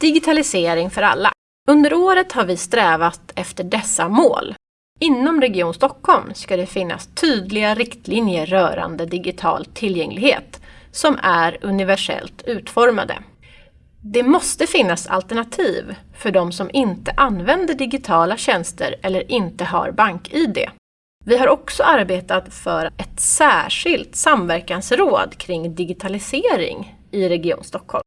Digitalisering för alla. Under året har vi strävat efter dessa mål. Inom Region Stockholm ska det finnas tydliga riktlinjer rörande digital tillgänglighet som är universellt utformade. Det måste finnas alternativ för de som inte använder digitala tjänster eller inte har bank-id. Vi har också arbetat för ett särskilt samverkansråd kring digitalisering i Region Stockholm.